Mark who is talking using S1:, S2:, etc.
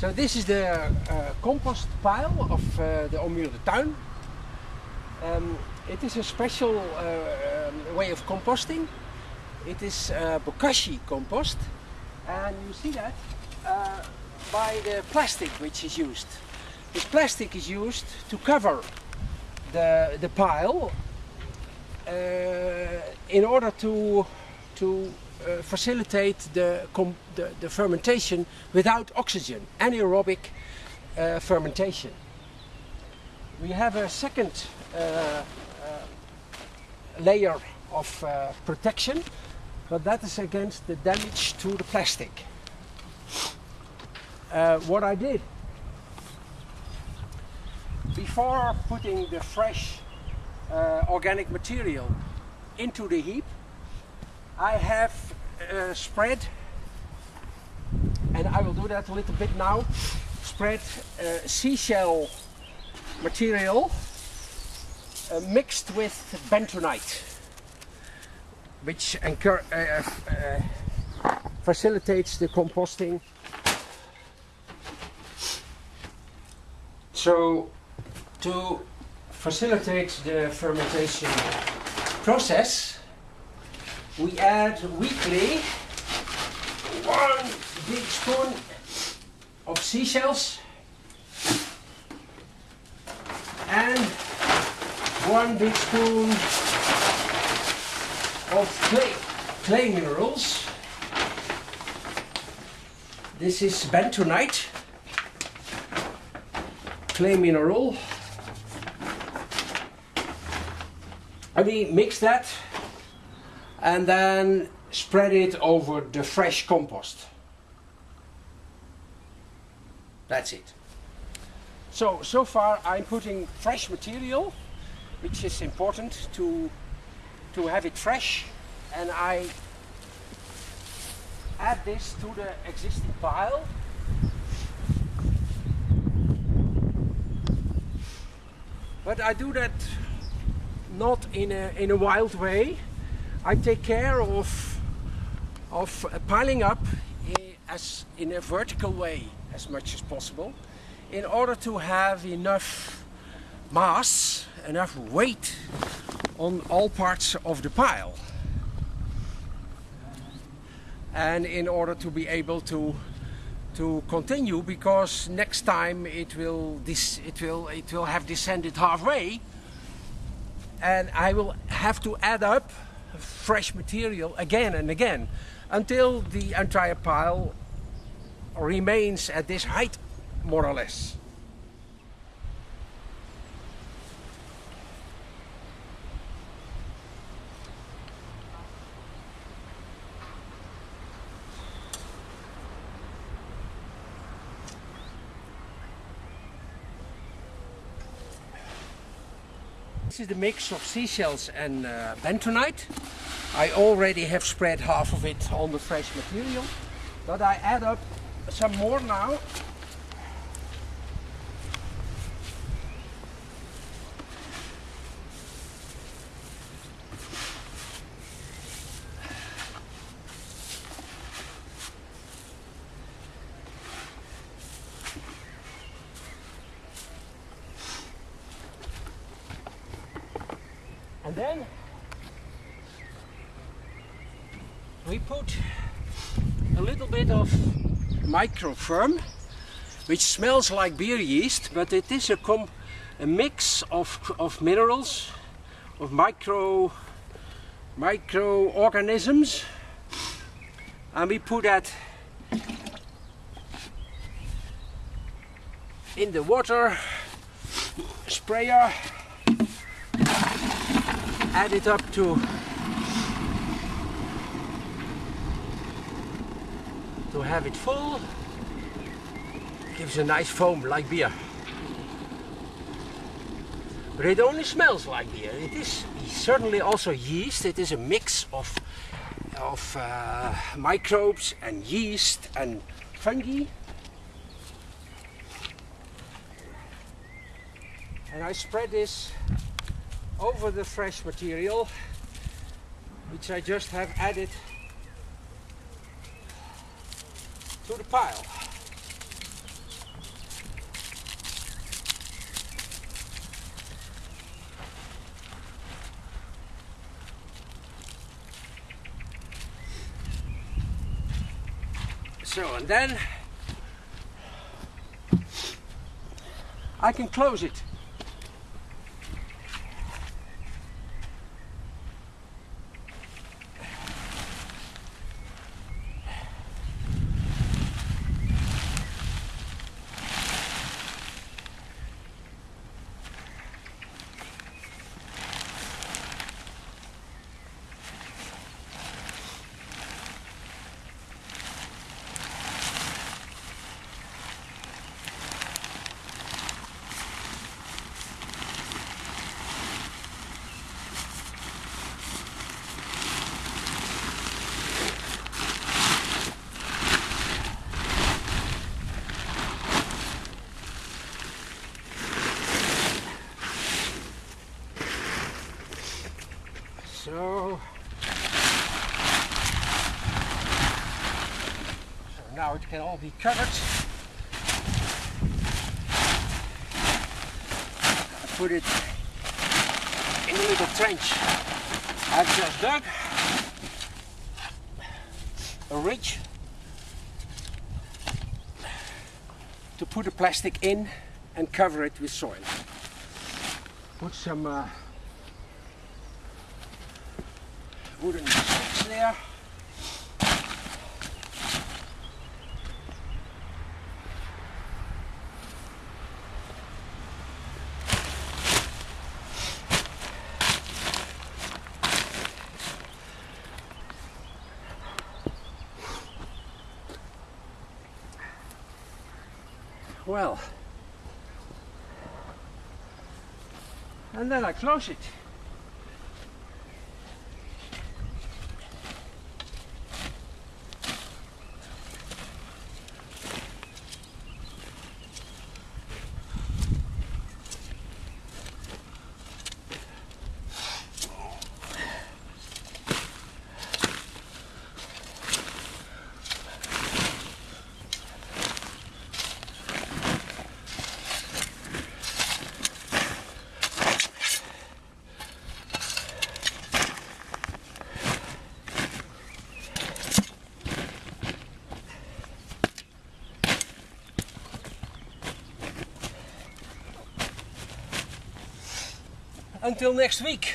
S1: So this is the uh, compost pile of uh, the Ommuurde Tuin. Um, it is a special uh, um, way of composting. It is uh, bokashi compost and you see that uh, by the plastic which is used. This plastic is used to cover the, the pile in order to, to uh, facilitate the, the, the fermentation without oxygen, anaerobic uh, fermentation. We have a second uh, uh, layer of uh, protection, but that is against the damage to the plastic. Uh, what I did before putting the fresh organic material into the heap, I have uh, spread, and I will do that a little bit now, spread uh, seashell material uh, mixed with bentonite, which uh, uh, facilitates the composting. So, to facilitate the fermentation process, we add weekly one big spoon of seashells and one big spoon of clay, clay minerals. This is bentonite, clay mineral. And we mix that and then spread it over the fresh compost. That's it. So, so far I'm putting fresh material, which is important to, to have it fresh, and I add this to the existing pile. But I do that not in a, in a wild way. I take care of, of piling up as in a vertical way as much as possible in order to have enough mass, enough weight on all parts of the pile. And in order to be able to to continue because next time it will this it will it will have descended halfway and I will have to add up fresh material again and again until the entire pile remains at this height more or less. This is the mix of seashells and uh, bentonite. I already have spread half of it on the fresh material, but I add up some more now. And then we put a little bit of Microferm, which smells like beer yeast, but it is a, a mix of, of minerals, of micro microorganisms, and we put that in the water sprayer add it up to to have it full. Gives a nice foam like beer. But it only smells like beer. It is certainly also yeast. It is a mix of of uh, microbes and yeast and fungi. And I spread this over the fresh material which I just have added to the pile. So, and then I can close it. Now it can all be covered. I put it in the little trench I've just dug. A ridge to put the plastic in and cover it with soil. Put some uh, wooden sticks there. Well, and then I close it. Until next week.